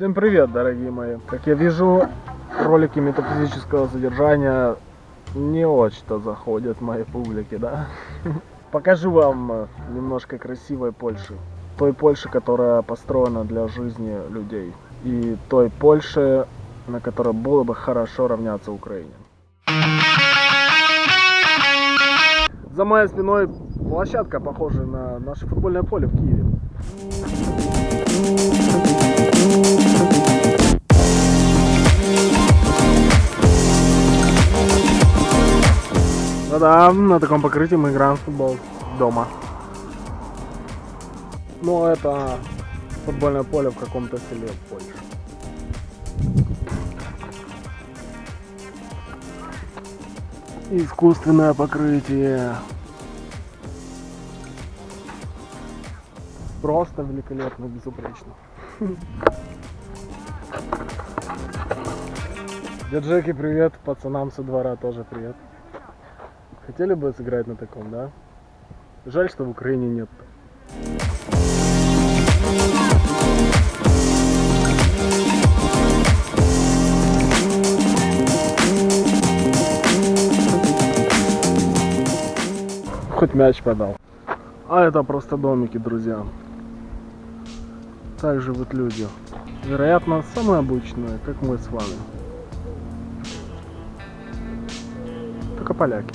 Всем привет, дорогие мои. Как я вижу, ролики метафизического содержания не очень-то заходят моей публике, да? Покажу вам э, немножко красивой Польши. Той Польши, которая построена для жизни людей. И той Польши, на которой было бы хорошо равняться Украине. За моей спиной площадка, похожая на наше футбольное поле в Киеве. Ну да, на таком покрытии мы играем в футбол дома. Но это футбольное поле в каком-то селе в Польше. Искусственное покрытие. Просто великолепно, безупречно. Дед Джеки, привет. Пацанам со двора тоже привет. Хотели бы сыграть на таком, да? Жаль, что в Украине нет. Хоть мяч подал. А это просто домики, друзья. Так живут люди. Вероятно, самые обычные, как мы с вами. Только поляки.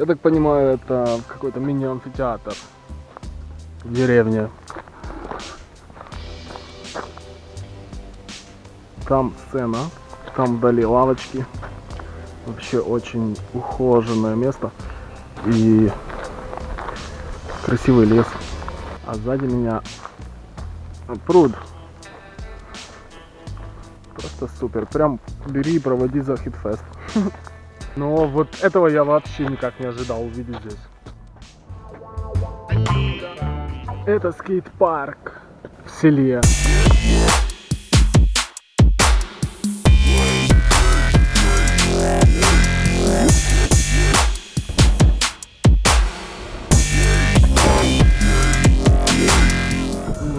Я так понимаю, это какой-то мини-амфитеатр в деревне. Там сцена, там вдали лавочки. Вообще очень ухоженное место. И красивый лес. А сзади меня пруд. Просто супер. Прям бери и проводи за хитфест. Но вот этого я вообще никак не ожидал увидеть здесь. Это скейт-парк в селе.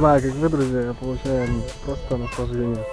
Знаю, как вы, друзья, я получаю просто наслаждение.